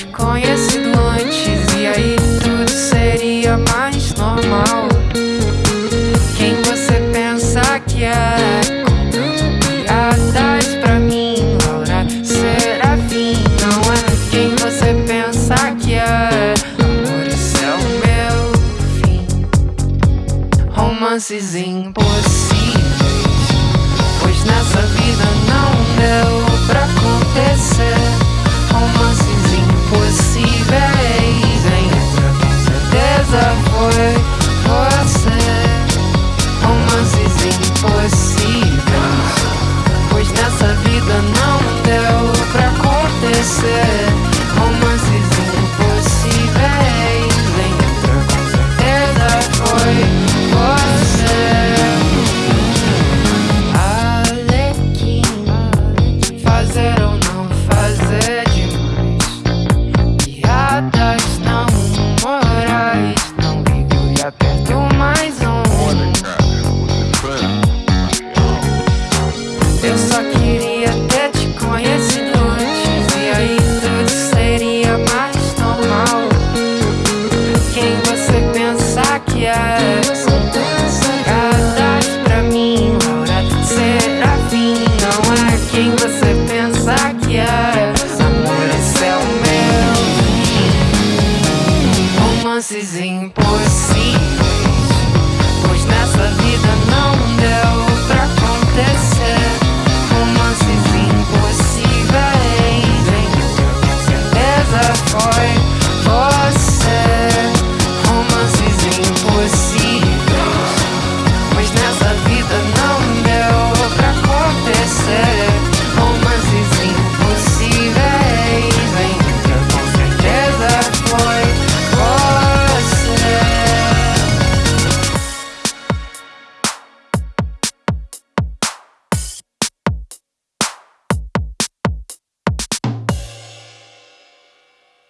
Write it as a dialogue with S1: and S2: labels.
S1: conhecido antes E aí tudo seria mais normal. Quem você pensa que é? Contando piadas pra mim Laura Serafim. Não é quem você pensa que é. Amor, isso é o meu fim. Romances impossíveis Pois nessa vida não deu said Romances impossíveis Pois nessa vida não deu